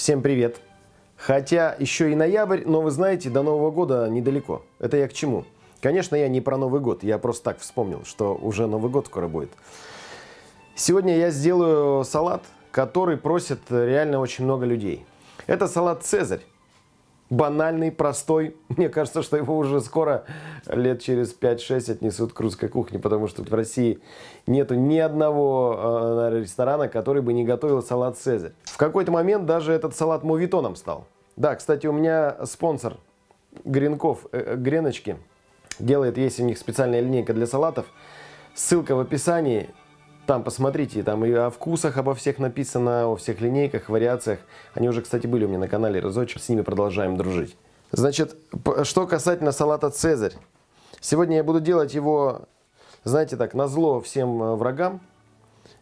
Всем привет! Хотя еще и ноябрь, но вы знаете, до Нового года недалеко. Это я к чему? Конечно, я не про Новый год, я просто так вспомнил, что уже Новый год скоро будет. Сегодня я сделаю салат, который просит реально очень много людей. Это салат «Цезарь». Банальный, простой. Мне кажется, что его уже скоро, лет через 5-6, отнесут к русской кухне, потому что в России нету ни одного э, ресторана, который бы не готовил салат «Цезарь». В какой-то момент даже этот салат мувитоном стал. Да, кстати, у меня спонсор Гренков, э, Греночки, делает, есть у них специальная линейка для салатов. Ссылка в описании. Там посмотрите, там и о вкусах обо всех написано, о всех линейках, вариациях. Они уже, кстати, были у меня на канале разочек, с ними продолжаем дружить. Значит, что касательно салата «Цезарь». Сегодня я буду делать его, знаете так, на зло всем э, врагам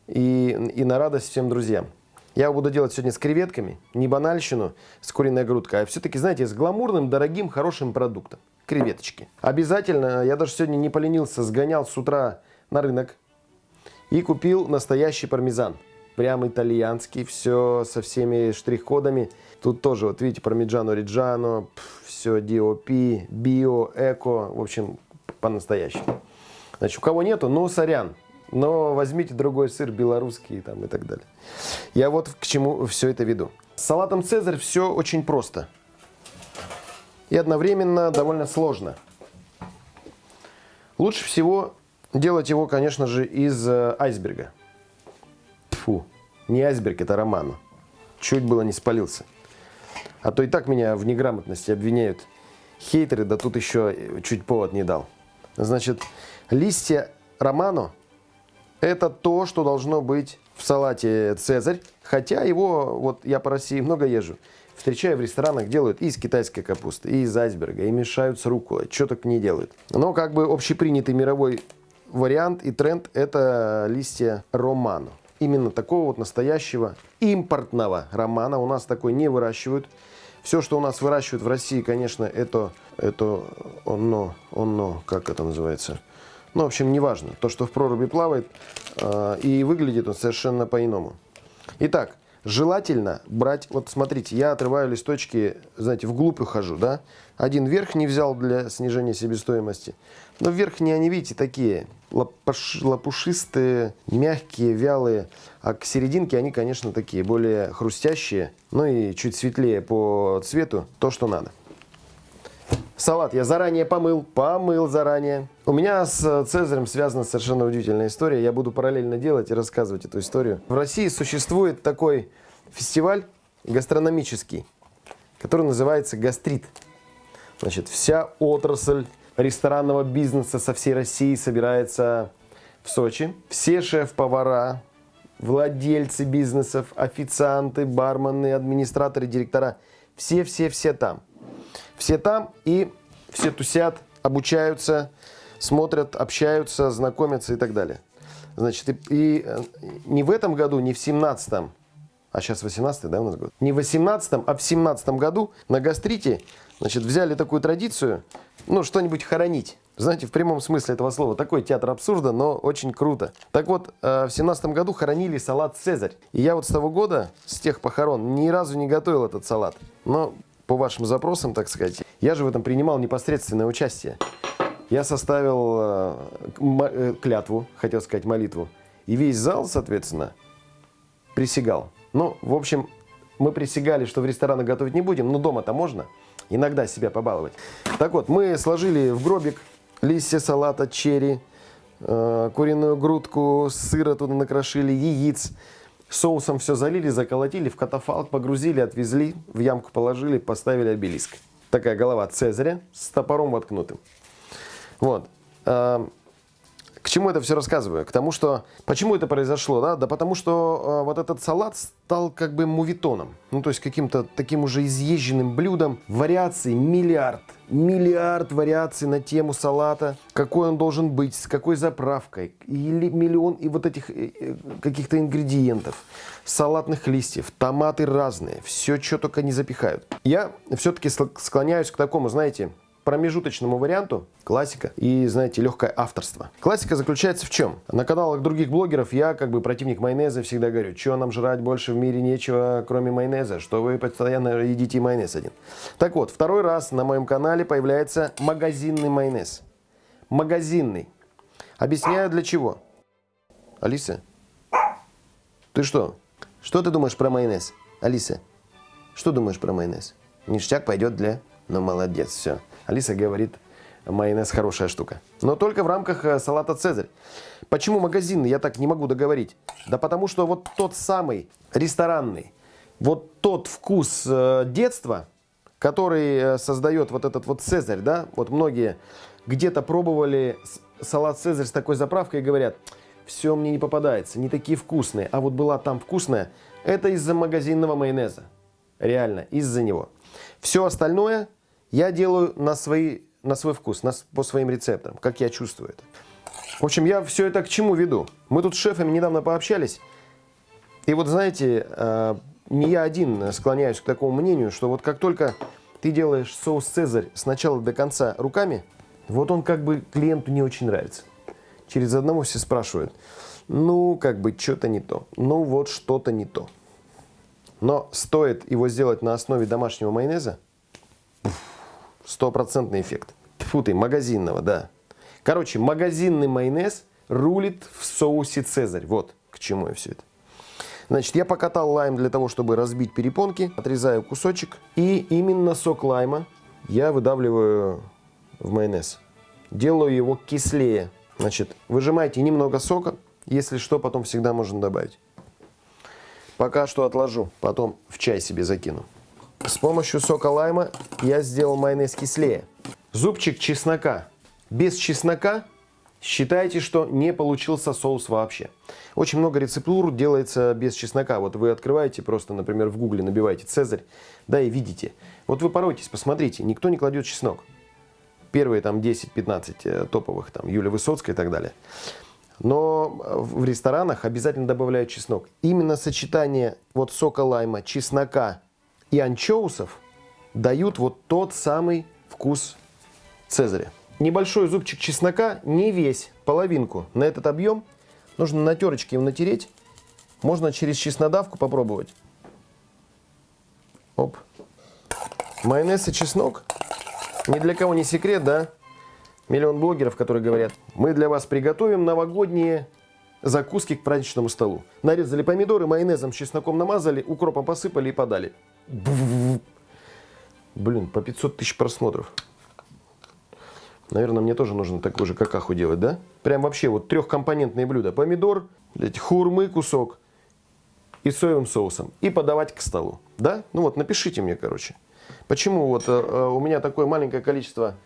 и, и на радость всем друзьям. Я его буду делать сегодня с креветками, не банальщину, с куриной грудкой, а все-таки, знаете, с гламурным, дорогим, хорошим продуктом. Креветочки. Обязательно, я даже сегодня не поленился, сгонял с утра на рынок, и купил настоящий пармезан. Прям итальянский, все со всеми штрих-кодами. Тут тоже, вот видите, пармиджано риджано, все DOP, био, эко, в общем, по-настоящему. Значит, у кого нету, ну, сорян. Но возьмите другой сыр, белорусский там, и так далее. Я вот к чему все это веду. С салатом «Цезарь» все очень просто. И одновременно довольно сложно. Лучше всего Делать его, конечно же, из э, айсберга. Фу, не айсберг, это романо. Чуть было не спалился. А то и так меня в неграмотности обвиняют хейтеры, да тут еще чуть повод не дал. Значит, листья романо – это то, что должно быть в салате «Цезарь». Хотя его, вот я по России много езжу, встречаю в ресторанах, делают и из китайской капусты, и из айсберга, и мешают с руколой, что только не делают. Но как бы общепринятый мировой вариант и тренд – это листья романо. Именно такого вот настоящего импортного романа у нас такой не выращивают. Все, что у нас выращивают в России, конечно, это, это оно, оно, как это называется? Ну, в общем, неважно. То, что в проруби плавает, э, и выглядит он совершенно по-иному. Итак, желательно брать, вот смотрите, я отрываю листочки, знаете, вглубь ухожу, да? Один верхний взял для снижения себестоимости, но верхние они, видите, такие лопуш, лопушистые, мягкие, вялые, а к серединке они, конечно, такие более хрустящие, ну и чуть светлее по цвету, то, что надо. Салат я заранее помыл, помыл заранее. У меня с Цезарем связана совершенно удивительная история. Я буду параллельно делать и рассказывать эту историю. В России существует такой фестиваль гастрономический, который называется «Гастрит». Значит, вся отрасль ресторанного бизнеса со всей России собирается в Сочи. Все шеф-повара, владельцы бизнесов, официанты, бармены, администраторы, директора, все-все-все там. Все там и все тусят, обучаются, смотрят, общаются, знакомятся и так далее. Значит, и, и э, не в этом году, не в 17-м, а сейчас 18 да, у нас год? Не в 18-м, а в 17 году на гастрите значит, взяли такую традицию, ну, что-нибудь хоронить. Знаете, в прямом смысле этого слова. Такой театр абсурда, но очень круто. Так вот, э, в семнадцатом году хоронили салат «Цезарь». И я вот с того года, с тех похорон, ни разу не готовил этот салат. Но по вашим запросам, так сказать, я же в этом принимал непосредственное участие. Я составил э, э, клятву, хотел сказать молитву. И весь зал, соответственно, присягал. Ну, в общем, мы присягали, что в ресторанах готовить не будем, но дома-то можно иногда себя побаловать. Так вот, мы сложили в гробик листья салата, черри, э, куриную грудку, сыра туда накрошили, яиц. Соусом все залили, заколотили, в катафалк погрузили, отвезли, в ямку положили, поставили обелиск. Такая голова Цезаря с топором воткнутым. Вот. Э, к чему это все рассказываю? К тому, что... Почему это произошло? Да, да потому что э, вот этот салат стал как бы мувитоном. Ну, то есть каким-то таким уже изъезженным блюдом. Вариаций миллиард. Миллиард вариаций на тему салата. Какой он должен быть, с какой заправкой. Или миллион и вот этих э, э, каких-то ингредиентов. Салатных листьев, томаты разные. Все, что только не запихают. Я все-таки склоняюсь к такому, знаете, промежуточному варианту классика и, знаете, легкое авторство. Классика заключается в чем? На каналах других блогеров я, как бы противник майонеза, всегда говорю, что нам жрать больше в мире нечего, кроме майонеза, что вы постоянно едите майонез один. Так вот, второй раз на моем канале появляется магазинный майонез. Магазинный. Объясняю для чего. Алиса, ты что? Что ты думаешь про майонез? Алиса, что думаешь про майонез? Ништяк пойдет для... Ну, молодец, все. Алиса говорит, майонез хорошая штука. Но только в рамках э, салата «Цезарь». Почему магазинный, я так не могу договорить. Да потому что вот тот самый ресторанный, вот тот вкус э, детства, который э, создает вот этот вот «Цезарь», да, вот многие где-то пробовали салат «Цезарь» с такой заправкой и говорят, все мне не попадается, не такие вкусные, а вот была там вкусная, это из-за магазинного майонеза. Реально, из-за него. Все остальное я делаю на, свои, на свой вкус, на, по своим рецептам, как я чувствую это. В общем, я все это к чему веду? Мы тут с шефами недавно пообщались. И вот знаете, э, не я один склоняюсь к такому мнению, что вот как только ты делаешь соус «Цезарь» с начала до конца руками, вот он как бы клиенту не очень нравится. Через одного все спрашивают, ну, как бы что-то не то, ну, вот что-то не то. Но стоит его сделать на основе домашнего майонеза, стопроцентный эффект. Фу ты, магазинного, да. Короче, магазинный майонез рулит в соусе «Цезарь». Вот к чему я все это. Значит, я покатал лайм для того, чтобы разбить перепонки. Отрезаю кусочек. И именно сок лайма я выдавливаю в майонез. Делаю его кислее. Значит, выжимайте немного сока. Если что, потом всегда можно добавить. Пока что отложу, потом в чай себе закину. С помощью сока лайма я сделал майонез кислее. Зубчик чеснока. Без чеснока считайте, что не получился соус вообще. Очень много рецептур делается без чеснока. Вот вы открываете просто, например, в гугле набиваете «Цезарь», да, и видите. Вот вы поройтесь, посмотрите, никто не кладет чеснок. Первые там 10-15 э, топовых, там Юлия Высоцкая и так далее. Но в ресторанах обязательно добавляют чеснок. Именно сочетание вот сока лайма, чеснока и анчоусов дают вот тот самый вкус цезаря. Небольшой зубчик чеснока, не весь, половинку на этот объем. Нужно на терочке его натереть. Можно через чеснодавку попробовать. Оп. Майонез и чеснок. Ни для кого не секрет, да? миллион блогеров, которые говорят, мы для вас приготовим новогодние закуски к праздничному столу. Нарезали помидоры, майонезом, чесноком намазали, укропом посыпали и подали. Блин, по 500 тысяч просмотров. Наверное, мне тоже нужно такой же какаху делать, да? Прям вообще вот трехкомпонентные блюда. Помидор, блядь, хурмы кусок и соевым соусом. И подавать к столу. Да? Ну вот, напишите мне, короче. Почему вот э, э у меня такое маленькое количество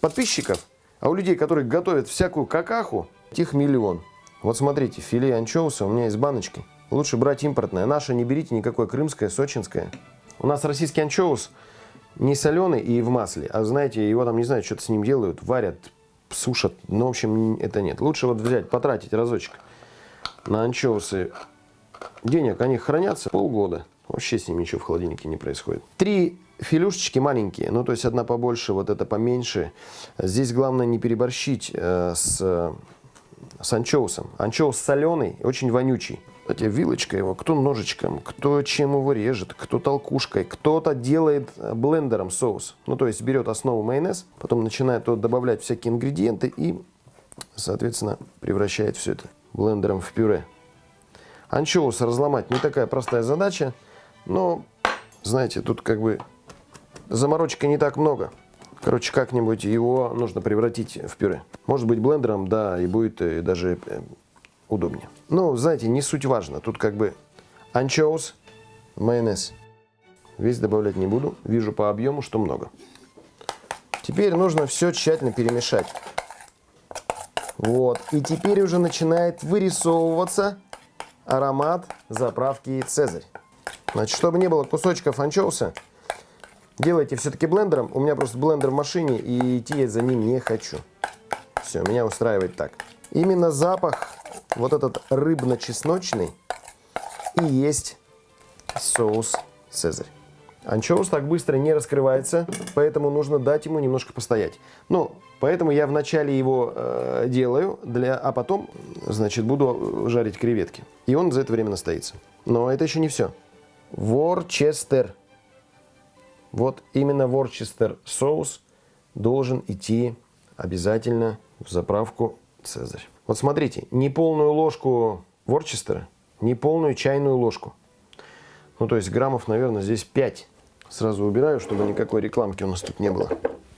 подписчиков, а у людей, которые готовят всякую какаху, их миллион. Вот смотрите, филе анчоуса у меня из баночки. Лучше брать импортное. Наше не берите никакое крымское, сочинское. У нас российский анчоус не соленый и в масле. А знаете, его там, не знаю, что-то с ним делают, варят, сушат. Ну, в общем, это нет. Лучше вот взять, потратить разочек на анчоусы. Денег они хранятся полгода. Вообще с ним ничего в холодильнике не происходит. Три филюшечки маленькие, ну то есть одна побольше, вот это поменьше. Здесь главное не переборщить э, с, с анчоусом. Анчоус соленый, очень вонючий. Кстати, вилочка его, кто ножичком, кто чем его режет, кто толкушкой, кто-то делает блендером соус. Ну то есть берет основу майонез, потом начинает добавлять всякие ингредиенты и, соответственно, превращает все это блендером в пюре. Анчоус разломать не такая простая задача, но, знаете, тут как бы заморочка не так много. Короче, как-нибудь его нужно превратить в пюре. Может быть блендером, да, и будет э, даже э, удобнее. Ну, знаете, не суть важно. Тут как бы анчоус, майонез. Весь добавлять не буду. Вижу по объему, что много. Теперь нужно все тщательно перемешать. Вот. И теперь уже начинает вырисовываться аромат заправки Цезарь. Значит, чтобы не было кусочков анчоуса, делайте все-таки блендером. У меня просто блендер в машине, и идти я за ним не хочу. Все, меня устраивает так. Именно запах, вот этот рыбно-чесночный, и есть соус Цезарь. Анчоус так быстро не раскрывается, поэтому нужно дать ему немножко постоять. Ну, поэтому я вначале его э, делаю, для, а потом, значит, буду жарить креветки. И он за это время настоится. Но это еще не все. Ворчестер. Вот именно ворчестер соус должен идти обязательно в заправку Цезарь. Вот смотрите, не полную ложку ворчестера, не полную чайную ложку. Ну, то есть граммов, наверное, здесь 5. Сразу убираю, чтобы никакой рекламки у нас тут не было.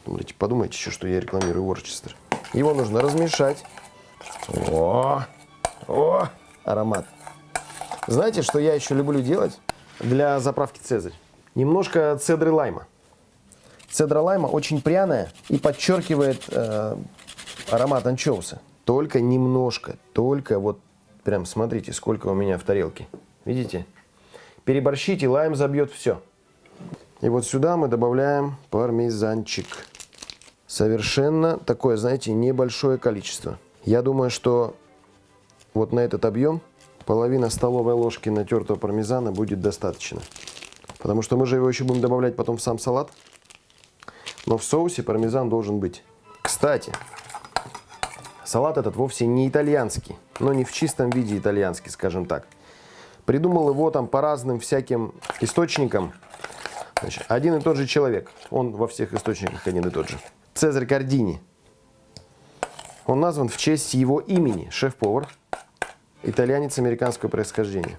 Думаете, подумайте еще, что я рекламирую Ворчестер. Его нужно размешать. О, о, аромат. Знаете, что я еще люблю делать для заправки Цезарь? Немножко цедры лайма. Цедра лайма очень пряная и подчеркивает э, аромат анчоуса. Только немножко, только вот прям смотрите, сколько у меня в тарелке. Видите? Переборщите, лайм забьет все. И вот сюда мы добавляем пармезанчик. Совершенно такое, знаете, небольшое количество. Я думаю, что вот на этот объем половина столовой ложки натертого пармезана будет достаточно. Потому что мы же его еще будем добавлять потом в сам салат. Но в соусе пармезан должен быть. Кстати, салат этот вовсе не итальянский. Но не в чистом виде итальянский, скажем так. Придумал его там по разным всяким источникам. Значит, один и тот же человек. Он во всех источниках один и тот же. Цезарь Кардини. Он назван в честь его имени. Шеф-повар. Итальянец американского происхождения.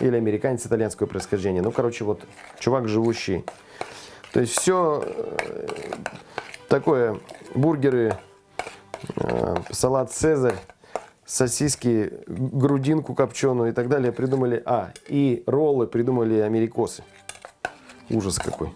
Или американец итальянского происхождения. Ну, короче, вот чувак живущий. То есть все э, такое. Бургеры, э, салат Цезарь сосиски, грудинку копченую и так далее придумали, а, и роллы придумали америкосы. Ужас какой.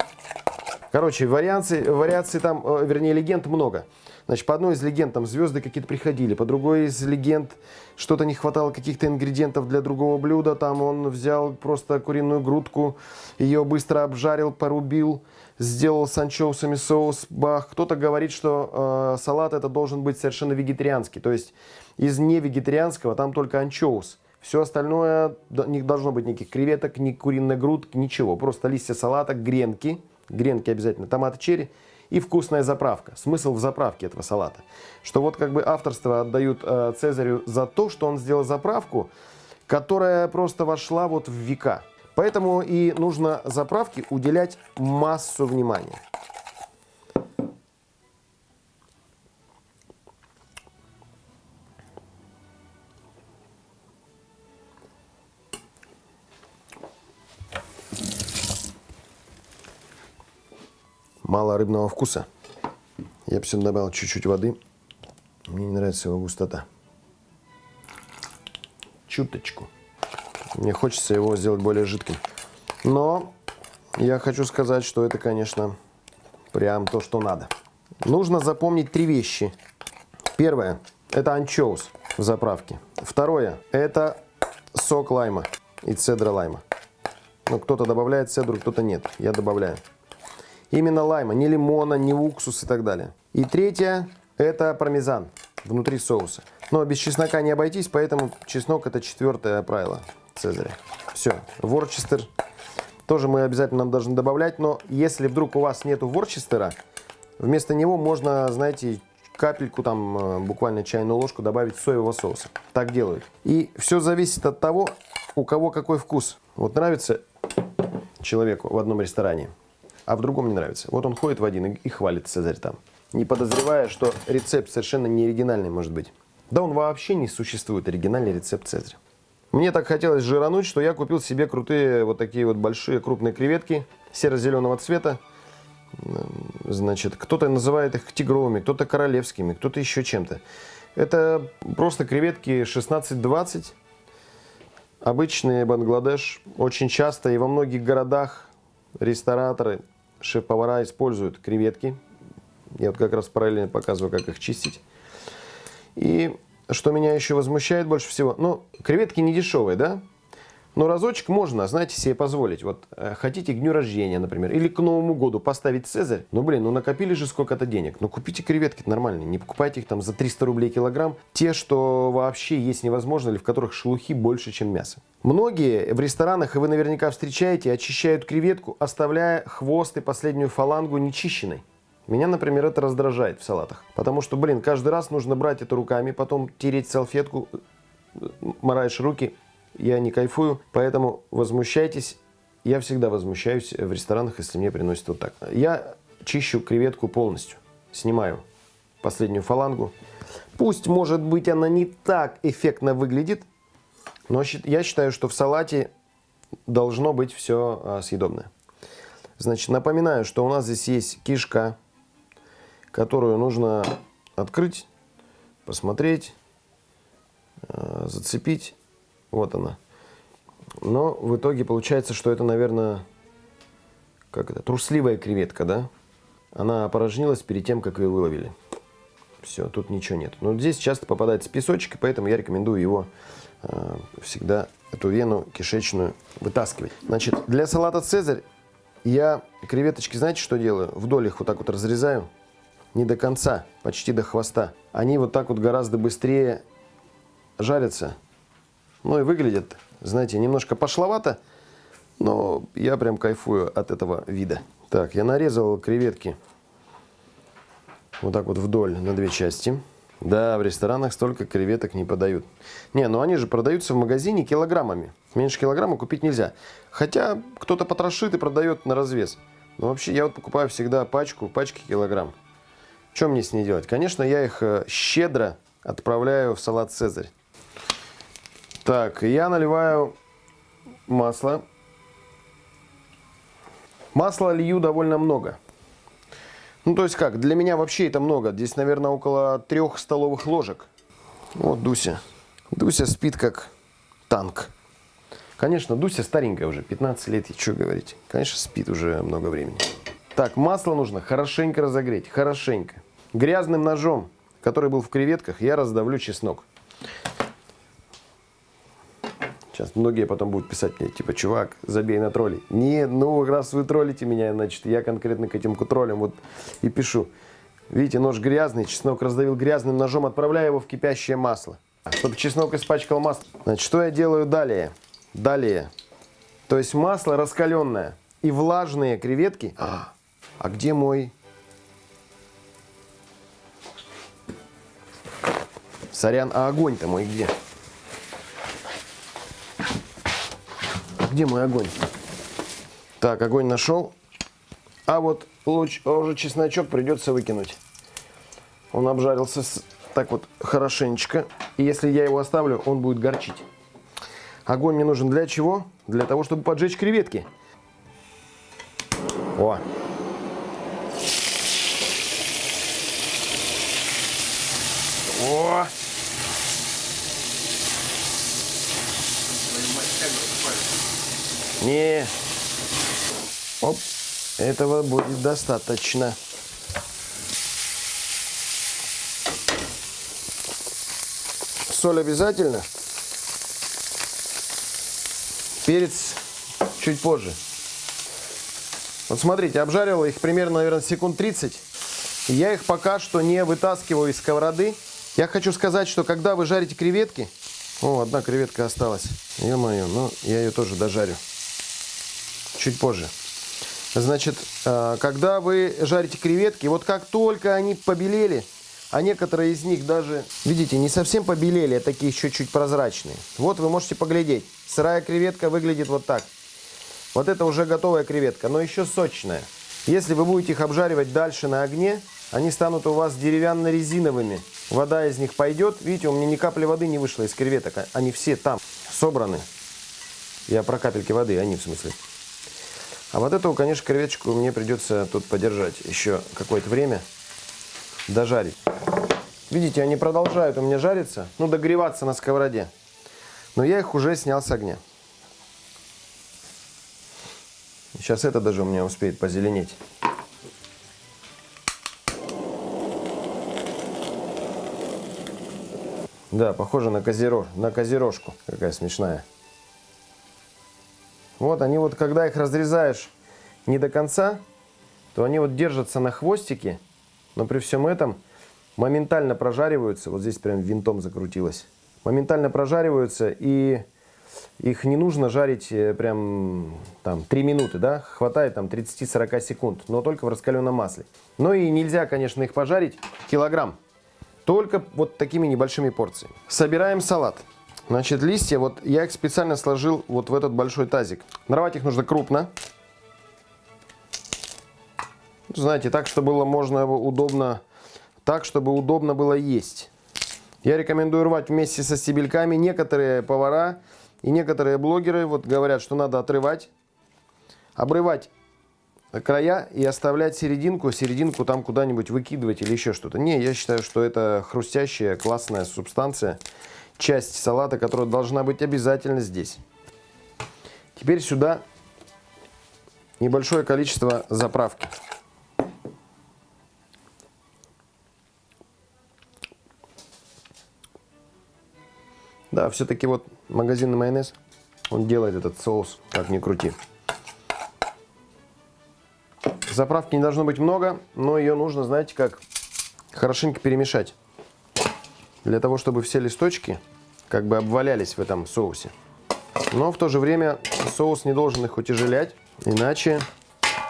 Короче, вариаций, вариаций там, э, вернее, легенд много. Значит, по одной из легенд там звезды какие-то приходили, по другой из легенд что-то не хватало каких-то ингредиентов для другого блюда. Там он взял просто куриную грудку, ее быстро обжарил, порубил, сделал с анчоусами соус, бах. Кто-то говорит, что э, салат это должен быть совершенно вегетарианский. То есть из невегетарианского там только анчоус. Все остальное, не должно быть никаких креветок, ни куриной грудки, ничего. Просто листья салата, гренки, гренки обязательно, томаты черри и вкусная заправка. Смысл в заправке этого салата. Что вот как бы авторство отдают э, Цезарю за то, что он сделал заправку, которая просто вошла вот в века. Поэтому и нужно заправке уделять массу внимания. Рыбного вкуса. Я бы сюда добавил чуть-чуть воды. Мне не нравится его густота. Чуточку. Мне хочется его сделать более жидким. Но я хочу сказать, что это, конечно, прям то, что надо. Нужно запомнить три вещи. Первое – это анчоус в заправке. Второе – это сок лайма и цедра лайма. Ну, кто-то добавляет цедру, кто-то нет. Я добавляю. Именно лайма, не лимона, не уксус и так далее. И третье – это пармезан внутри соуса. Но без чеснока не обойтись, поэтому чеснок – это четвертое правило Цезаря. Все, ворчестер тоже мы обязательно должны добавлять, но если вдруг у вас нету ворчестера, вместо него можно, знаете, капельку, там э, буквально чайную ложку добавить соевого соуса. Так делают. И все зависит от того, у кого какой вкус. Вот нравится человеку в одном ресторане – а в другом не нравится. Вот он ходит в один и, хвалит Цезарь там, не подозревая, что рецепт совершенно не оригинальный может быть. Да он вообще не существует, оригинальный рецепт Цезаря. Мне так хотелось жирануть, что я купил себе крутые вот такие вот большие крупные креветки серо-зеленого цвета. Значит, кто-то называет их тигровыми, кто-то королевскими, кто-то еще чем-то. Это просто креветки 16-20. Обычные Бангладеш. Очень часто и во многих городах рестораторы шеф-повара используют креветки. Я вот как раз параллельно показываю, как их чистить. И что меня еще возмущает больше всего, ну, креветки не дешевые, да? Но разочек можно, знаете, себе позволить. Вот э, хотите к дню рождения, например, или к Новому году поставить Цезарь. Ну, блин, ну накопили же сколько-то денег. Ну, купите креветки нормальные. Не покупайте их там за 300 рублей килограмм. Те, что вообще есть невозможно, или в которых шелухи больше, чем мясо. Многие в ресторанах, и вы наверняка встречаете, очищают креветку, оставляя хвост и последнюю фалангу нечищенной. Меня, например, это раздражает в салатах. Потому что, блин, каждый раз нужно брать это руками, потом тереть салфетку, э, мораешь руки, я не кайфую, поэтому возмущайтесь. Я всегда возмущаюсь в ресторанах, если мне приносят вот так. Я чищу креветку полностью, снимаю последнюю фалангу. Пусть, может быть, она не так эффектно выглядит, но я считаю, что в салате должно быть все а, съедобное. Значит, напоминаю, что у нас здесь есть кишка, которую нужно открыть, посмотреть, а, зацепить вот она. Но в итоге получается, что это, наверное, как это, трусливая креветка, да? Она опорожнилась перед тем, как ее выловили. Все, тут ничего нет. Но здесь часто попадается песочек, поэтому я рекомендую его э, всегда, эту вену кишечную, вытаскивать. Значит, для салата «Цезарь» я креветочки, знаете, что делаю? Вдоль их вот так вот разрезаю. Не до конца, почти до хвоста. Они вот так вот гораздо быстрее жарятся, ну и выглядит, знаете, немножко пошловато, но я прям кайфую от этого вида. Так, я нарезал креветки вот так вот вдоль на две части. Да, в ресторанах столько креветок не подают. Не, ну они же продаются в магазине килограммами. Меньше килограмма купить нельзя. Хотя кто-то потрошит и продает на развес. Но вообще я вот покупаю всегда пачку, пачки килограмм. Что мне с ней делать? Конечно, я их э, щедро отправляю в салат «Цезарь». Так, я наливаю масло. Масла лью довольно много. Ну, то есть как, для меня вообще это много. Здесь, наверное, около трех столовых ложек. Вот Дуся. Дуся спит как танк. Конечно, Дуся старенькая уже, 15 лет, и что говорить. Конечно, спит уже много времени. Так, масло нужно хорошенько разогреть, хорошенько. Грязным ножом, который был в креветках, я раздавлю чеснок. Сейчас многие потом будут писать мне, типа, чувак, забей на тролли. Не, ну, раз вы троллите меня, значит, я конкретно к этим троллям вот и пишу. Видите, нож грязный, чеснок раздавил грязным ножом, отправляю его в кипящее масло. Чтобы чеснок испачкал масло. Значит, что я делаю далее? Далее. То есть масло раскаленное и влажные креветки. А, а где мой... Сорян, а огонь-то мой где? Где мой огонь? Так, огонь нашел. А вот луч, уже чесночок придется выкинуть. Он обжарился с, так вот хорошенечко. И если я его оставлю, он будет горчить. Огонь мне нужен для чего? Для того, чтобы поджечь креветки. О! Не. Оп. Этого будет достаточно. Соль обязательно. Перец чуть позже. Вот смотрите, обжарил их примерно, наверное, секунд 30. Я их пока что не вытаскиваю из сковороды. Я хочу сказать, что когда вы жарите креветки... О, одна креветка осталась. Ё-моё, ну я ее тоже дожарю чуть позже. Значит, э, когда вы жарите креветки, вот как только они побелели, а некоторые из них даже, видите, не совсем побелели, а такие еще чуть прозрачные. Вот вы можете поглядеть. Сырая креветка выглядит вот так. Вот это уже готовая креветка, но еще сочная. Если вы будете их обжаривать дальше на огне, они станут у вас деревянно-резиновыми. Вода из них пойдет. Видите, у меня ни капли воды не вышло из креветок. Они все там собраны. Я про капельки воды, они в смысле. А вот эту, конечно, креветочку мне придется тут подержать еще какое-то время, дожарить. Видите, они продолжают у меня жариться, ну, догреваться на сковороде. Но я их уже снял с огня. Сейчас это даже у меня успеет позеленеть. Да, похоже на, козерож, на козерожку. Какая смешная. Вот они вот, когда их разрезаешь не до конца, то они вот держатся на хвостике, но при всем этом моментально прожариваются. Вот здесь прям винтом закрутилось. Моментально прожариваются и их не нужно жарить э, прям там 3 минуты, да, хватает там 30-40 секунд, но только в раскаленном масле. Ну и нельзя, конечно, их пожарить килограмм, только вот такими небольшими порциями. Собираем салат. Значит, листья, вот я их специально сложил вот в этот большой тазик. Нарвать их нужно крупно. Знаете, так, чтобы было можно удобно, так, чтобы удобно было есть. Я рекомендую рвать вместе со стебельками. Некоторые повара и некоторые блогеры вот говорят, что надо отрывать, обрывать края и оставлять серединку, серединку там куда-нибудь выкидывать или еще что-то. Не, я считаю, что это хрустящая, классная субстанция, часть салата, которая должна быть обязательно здесь. Теперь сюда небольшое количество заправки. Да, все-таки вот магазинный майонез, он делает этот соус, как ни крути. Заправки не должно быть много, но ее нужно, знаете как, хорошенько перемешать. Для того, чтобы все листочки как бы обвалялись в этом соусе. Но в то же время соус не должен их утяжелять, иначе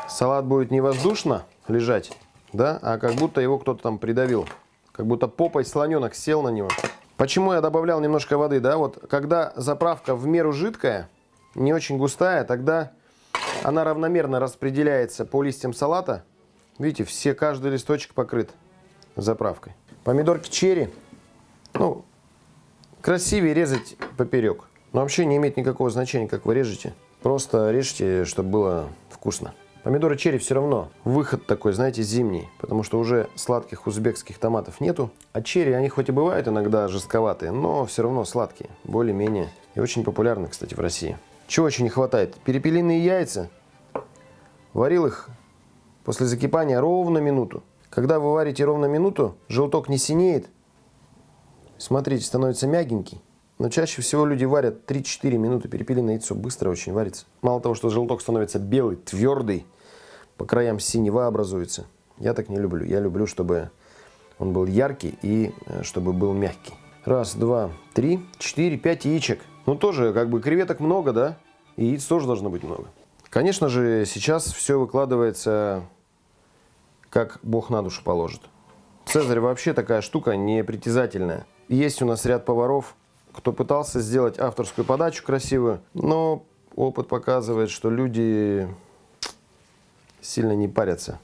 салат будет не воздушно лежать, да, а как будто его кто-то там придавил. Как будто попой слоненок сел на него. Почему я добавлял немножко воды, да, вот когда заправка в меру жидкая, не очень густая, тогда она равномерно распределяется по листьям салата. Видите, все, каждый листочек покрыт заправкой. Помидорки черри, ну, красивее резать поперек. Но вообще не имеет никакого значения, как вы режете. Просто режьте, чтобы было вкусно. Помидоры черри все равно выход такой, знаете, зимний, потому что уже сладких узбекских томатов нету. А черри, они хоть и бывают иногда жестковатые, но все равно сладкие, более-менее. И очень популярны, кстати, в России. Чего очень не хватает? Перепелиные яйца. Варил их после закипания ровно минуту. Когда вы варите ровно минуту, желток не синеет. Смотрите, становится мягенький. Но чаще всего люди варят 3-4 минуты. Перепелиное яйцо быстро очень варится. Мало того, что желток становится белый, твердый, по краям синева образуется. Я так не люблю. Я люблю, чтобы он был яркий и э, чтобы был мягкий. Раз, два, три, четыре, пять яичек. Ну, тоже, как бы, креветок много, да? И яиц тоже должно быть много. Конечно же, сейчас все выкладывается, как Бог на душу положит. Цезарь вообще такая штука непритязательная. Есть у нас ряд поваров, кто пытался сделать авторскую подачу красивую, но опыт показывает, что люди сильно не парятся,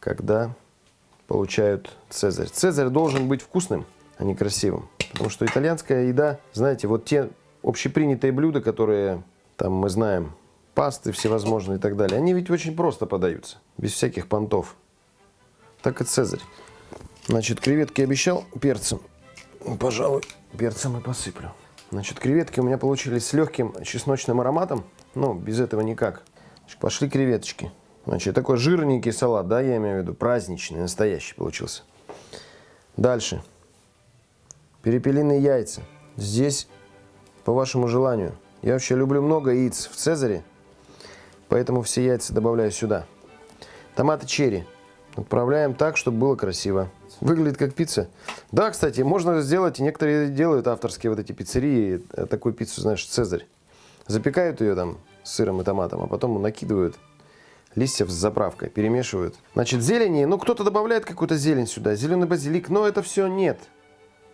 когда получают цезарь. Цезарь должен быть вкусным, а не красивым. Потому что итальянская еда, знаете, вот те общепринятые блюда, которые там мы знаем, пасты всевозможные и так далее, они ведь очень просто подаются, без всяких понтов. Так и цезарь. Значит, креветки обещал перцем. Пожалуй, перцем и посыплю. Значит, креветки у меня получились с легким чесночным ароматом. Ну, без этого никак. Пошли креветочки. Значит, такой жирненький салат, да, я имею в виду, праздничный, настоящий получился. Дальше. Перепелиные яйца. Здесь по вашему желанию. Я вообще люблю много яиц в Цезаре, поэтому все яйца добавляю сюда. Томаты черри. Отправляем так, чтобы было красиво. Выглядит как пицца. Да, кстати, можно сделать, и некоторые делают авторские вот эти пиццерии, э, такую пиццу, знаешь, Цезарь. Запекают ее там сыром и томатом, а потом накидывают листьев с заправкой, перемешивают. Значит, зелени, ну кто-то добавляет какую-то зелень сюда, зеленый базилик, но это все нет.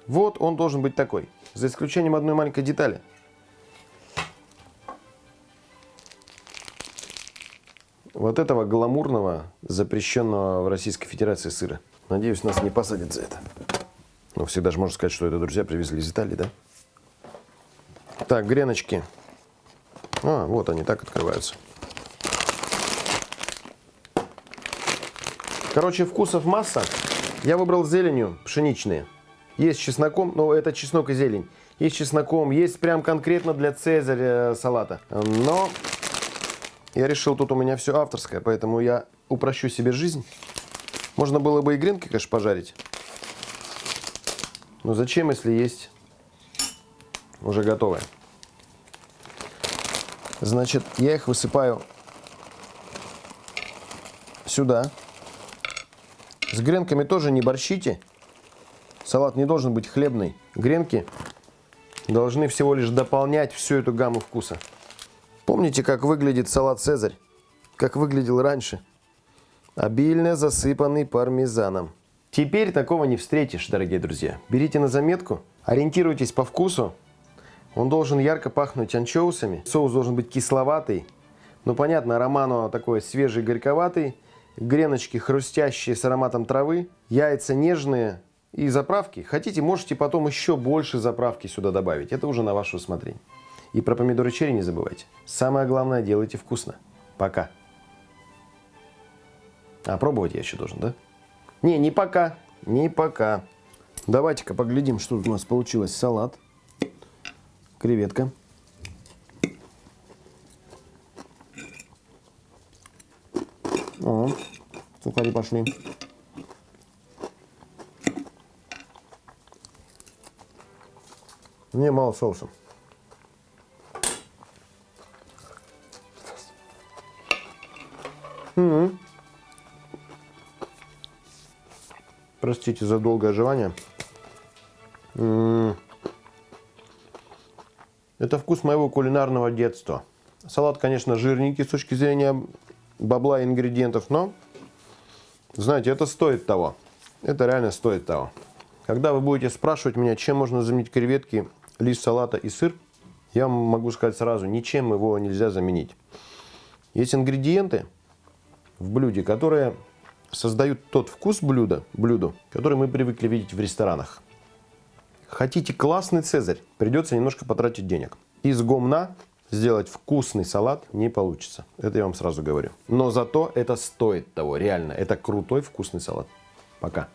Вот он должен быть такой, за исключением одной маленькой детали. Вот этого гламурного, запрещенного в Российской Федерации сыра. Надеюсь, нас не посадят за это. Но всегда же можно сказать, что это друзья привезли из Италии, да? Так, греночки. А, вот они так открываются. Короче, вкусов масса. Я выбрал зеленью пшеничные. Есть чесноком, но это чеснок и зелень. Есть чесноком, есть прям конкретно для цезаря салата. Но я решил, тут у меня все авторское, поэтому я упрощу себе жизнь. Можно было бы и гренки, конечно, пожарить. Но зачем, если есть уже готовое? Значит, я их высыпаю сюда. С гренками тоже не борщите. Салат не должен быть хлебный. Гренки должны всего лишь дополнять всю эту гамму вкуса. Помните, как выглядит салат «Цезарь»? Как выглядел раньше? Обильно засыпанный пармезаном. Теперь такого не встретишь, дорогие друзья. Берите на заметку, ориентируйтесь по вкусу. Он должен ярко пахнуть анчоусами. Соус должен быть кисловатый. Ну, понятно, романо такой свежий, горьковатый. Греночки хрустящие с ароматом травы. Яйца нежные. И заправки. Хотите, можете потом еще больше заправки сюда добавить. Это уже на ваше усмотрение. И про помидоры черри не забывайте. Самое главное, делайте вкусно. Пока. А пробовать я еще должен, да? Не, не пока. Не пока. Давайте-ка поглядим, что у нас получилось. Салат. Креветка. О, сухари пошли. Мне мало соуса. Угу. Простите за долгое оживание. Это вкус моего кулинарного детства. Салат, конечно, жирненький с точки зрения бабла и ингредиентов, но, знаете, это стоит того. Это реально стоит того. Когда вы будете спрашивать меня, чем можно заменить креветки, лист салата и сыр, я могу сказать сразу, ничем его нельзя заменить. Есть ингредиенты в блюде, которые создают тот вкус блюда, блюду, который мы привыкли видеть в ресторанах. Хотите классный цезарь, придется немножко потратить денег. Из гомна сделать вкусный салат не получится. Это я вам сразу говорю. Но зато это стоит того, реально. Это крутой вкусный салат. Пока.